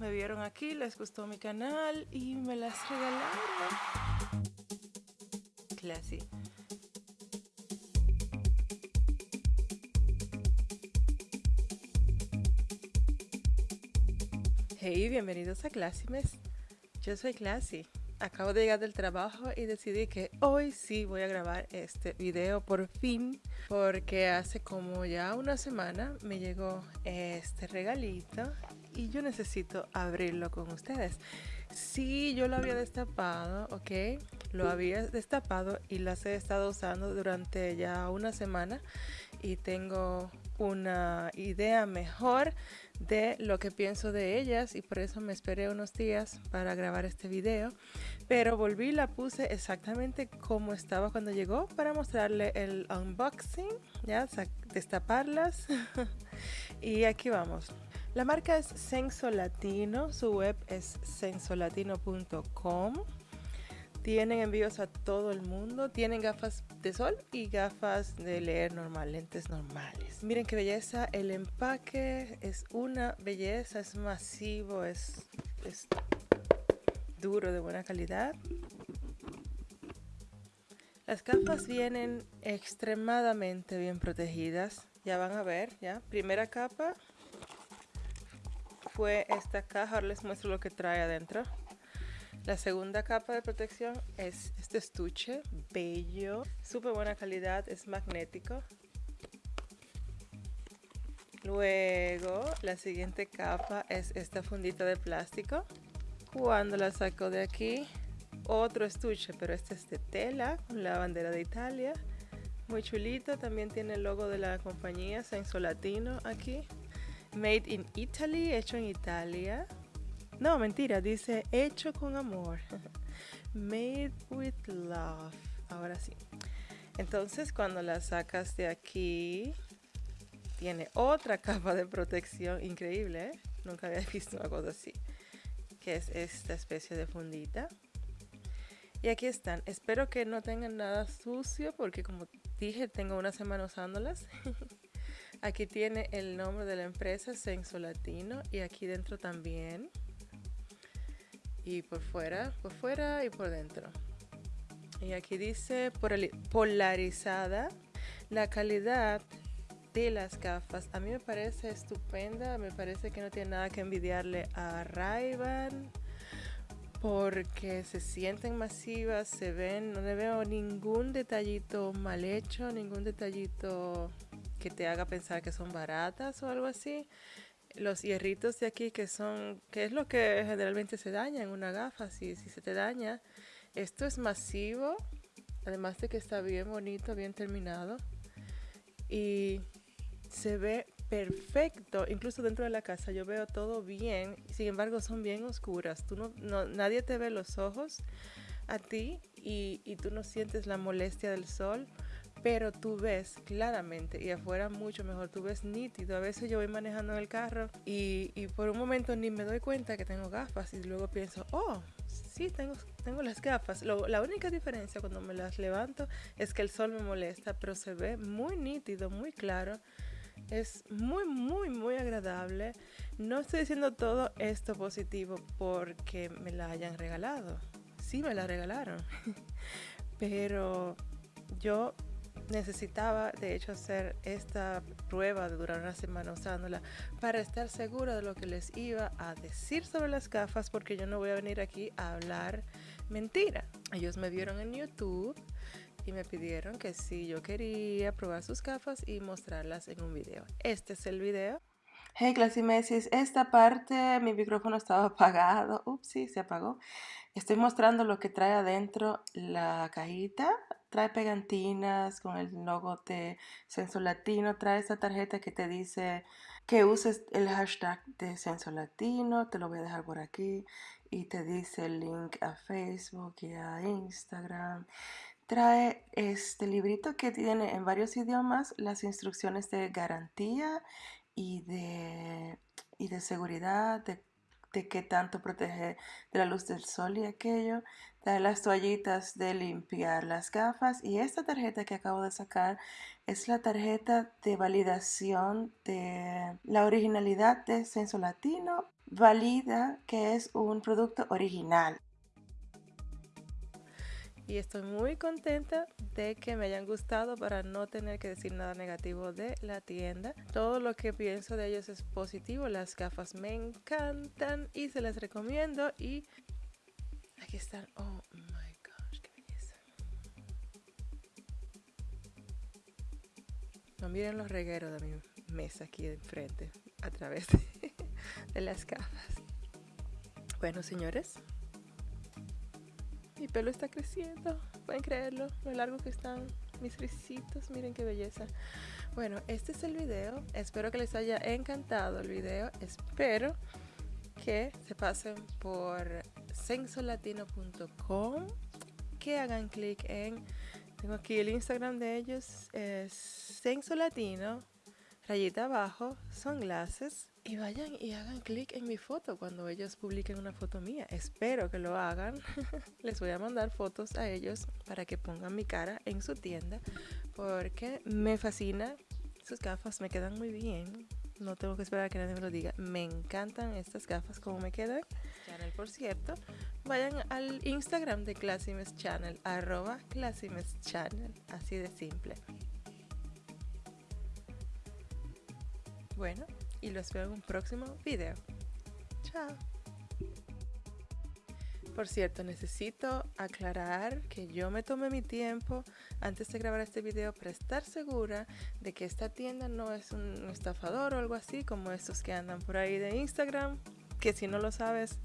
Me vieron aquí, les gustó mi canal y me las regalaron. Classy. Hey, bienvenidos a Classymes. Yo soy Classy. Acabo de llegar del trabajo y decidí que hoy sí voy a grabar este video por fin porque hace como ya una semana me llegó este regalito y yo necesito abrirlo con ustedes. Sí, yo lo había destapado, ok, lo había destapado y las he estado usando durante ya una semana y tengo una idea mejor de lo que pienso de ellas y por eso me esperé unos días para grabar este video. Pero volví la puse exactamente como estaba cuando llegó para mostrarle el unboxing ya destaparlas. Y aquí vamos la marca es Senso Latino, su web es sensolatino.com. Tienen envíos a todo el mundo, tienen gafas de sol y gafas de leer normal, lentes normales. Miren qué belleza, el empaque es una belleza, es masivo, es, es duro, de buena calidad. Las gafas vienen extremadamente bien protegidas, ya van a ver, ya. Primera capa, fue esta caja, ahora les muestro lo que trae adentro. La segunda capa de protección es este estuche, bello, súper buena calidad, es magnético. Luego, la siguiente capa es esta fundita de plástico. Cuando la saco de aquí, otro estuche, pero este es de tela, con la bandera de Italia. Muy chulito, también tiene el logo de la compañía Senso Latino aquí. Made in Italy, hecho en Italia. No, mentira, dice hecho con amor. Made with love. Ahora sí. Entonces, cuando la sacas de aquí, tiene otra capa de protección increíble. ¿eh? Nunca había visto una cosa así. Que es esta especie de fundita. Y aquí están. Espero que no tengan nada sucio porque como dije, tengo una semana usándolas. Aquí tiene el nombre de la empresa, Senso Latino, y aquí dentro también. Y por fuera, por fuera y por dentro. Y aquí dice polarizada. La calidad de las gafas a mí me parece estupenda. Me parece que no tiene nada que envidiarle a ray porque se sienten masivas, se ven, no le veo ningún detallito mal hecho, ningún detallito que te haga pensar que son baratas o algo así. Los hierritos de aquí que son, que es lo que generalmente se daña en una gafa, si, si se te daña. Esto es masivo, además de que está bien bonito, bien terminado. Y se ve perfecto, incluso dentro de la casa yo veo todo bien, sin embargo son bien oscuras. Tú no, nadie te ve los ojos a ti y, y tú no sientes la molestia del sol pero tú ves claramente y afuera mucho mejor, tú ves nítido. A veces yo voy manejando en el carro y, y, por un momento ni me doy cuenta que tengo gafas y luego pienso, oh, sí, tengo, tengo las gafas. la única diferencia cuando me las levanto es que el sol me molesta, pero se ve muy nítido, muy claro. Es muy, muy, muy agradable. No estoy diciendo todo esto positivo porque me la hayan regalado. Sí, me la regalaron. pero yo necesitaba de hecho hacer esta prueba de durar una semana usándola para estar segura de lo que les iba a decir sobre las gafas porque yo no voy a venir aquí a hablar mentira. Ellos me vieron en YouTube y me pidieron que si yo quería probar sus gafas y mostrarlas en un video. Este es el video. Hey Clasimesis, esta parte mi micrófono estaba apagado. Ups, sí, se apagó. Estoy mostrando lo que trae adentro la cajita. Trae pegantinas con el logo de Censo Latino. Trae esta tarjeta que te dice que uses el hashtag de Censo Latino. Te lo voy a dejar por aquí. Y te dice el link a Facebook y a Instagram. Trae este librito que tiene en varios idiomas las instrucciones de garantía y de, y de seguridad, de de qué tanto protege de la luz del sol y aquello. Trae las toallitas de limpiar las gafas y esta tarjeta que acabo de sacar es la tarjeta de validación de la originalidad de Censo Latino. Valida que es un producto original y estoy muy contenta de que me hayan gustado para no tener que decir nada negativo de la tienda. Todo lo que pienso de ellos es positivo, las gafas me encantan y se las recomiendo y aquí están. Oh my gosh, qué belleza. No miren los regueros de mi mesa aquí enfrente a través de, de las gafas. Bueno, señores, mi pelo está creciendo. Pueden creerlo. Lo largo que están mis risitos. Miren qué belleza. Bueno, este es el video. Espero que les haya encantado el video. Espero que se pasen por sensolatino.com. Que hagan clic en... Tengo aquí el Instagram de ellos. Es sensolatino. Rayita abajo. Sunglasses y vayan y hagan clic en mi foto cuando ellos publiquen una foto mía. Espero que lo hagan. Les voy a mandar fotos a ellos para que pongan mi cara en su tienda porque me fascina. Sus gafas me quedan muy bien. No tengo que esperar a que nadie me lo diga. Me encantan estas gafas como me quedan. Channel, por cierto, vayan al Instagram de Classimes Channel, arroba Channel, así de simple. Bueno, y los veo en un próximo video. Chao. Por cierto, necesito aclarar que yo me tomé mi tiempo antes de grabar este video para estar segura de que esta tienda no es un estafador o algo así como estos que andan por ahí de Instagram, que si no lo sabes,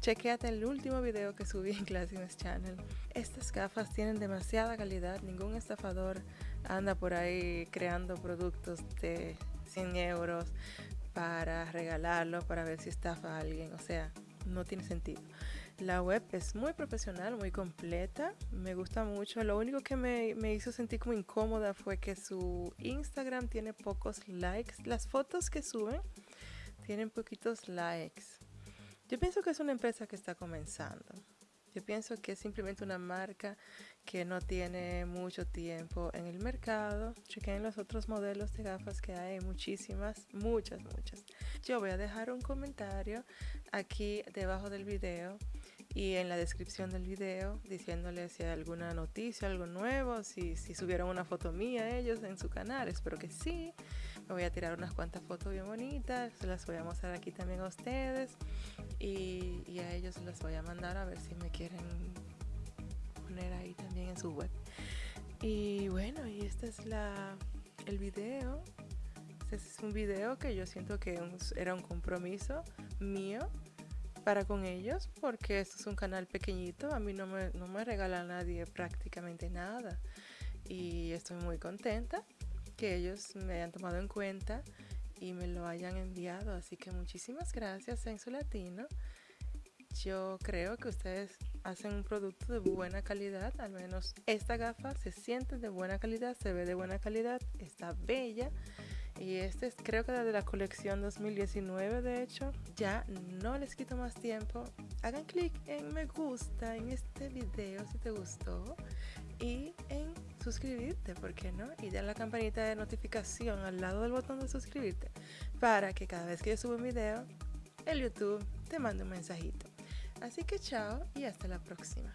chequeate el último video que subí en Classines Channel. Estas gafas tienen demasiada calidad, ningún estafador anda por ahí creando productos de 100 euros para regalarlo, para ver si estafa a alguien. O sea, no tiene sentido. La web es muy profesional, muy completa, me gusta mucho. Lo único que me, me, hizo sentir como incómoda fue que su Instagram tiene pocos likes. Las fotos que suben tienen poquitos likes. Yo pienso que es una empresa que está comenzando. Yo pienso que es simplemente una marca que no tiene mucho tiempo en el mercado. Chequen los otros modelos de gafas que hay, muchísimas, muchas, muchas. Yo voy a dejar un comentario aquí debajo del video y en la descripción del video diciéndole si hay alguna noticia, algo nuevo, si, si subieron una foto mía ellos en su canal. Espero que sí. Me voy a tirar unas cuantas fotos bien bonitas, las voy a mostrar aquí también a ustedes y, y a ellos les voy a mandar a ver si me quieren poner ahí también en su web. Y bueno, y este es la, el video. Este es un video que yo siento que era un compromiso mío para con ellos porque esto es un canal pequeñito, a mí no me, no me regala nadie prácticamente nada y estoy muy contenta que ellos me hayan tomado en cuenta y me lo hayan enviado. Así que muchísimas gracias, Senso Latino. Yo creo que ustedes hacen un producto de buena calidad, al menos esta gafa se siente de buena calidad, se ve de buena calidad, está bella. Y este es creo que de la colección 2019 de hecho. Ya no les quito más tiempo. Hagan clic en me gusta en este video si te gustó y en suscribirte, ¿por qué no? Y dar la campanita de notificación al lado del botón de suscribirte para que cada vez que yo suba un video, el YouTube te mande un mensajito. Así que chao y hasta la próxima.